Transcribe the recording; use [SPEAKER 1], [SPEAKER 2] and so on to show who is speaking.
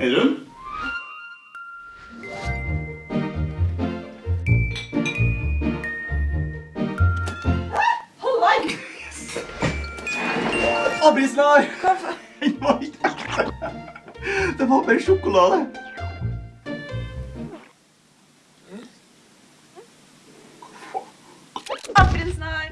[SPEAKER 1] Aaron? Abrisnar! Den var ikke ekte. Det var bare sjokolade.
[SPEAKER 2] Abrisnar!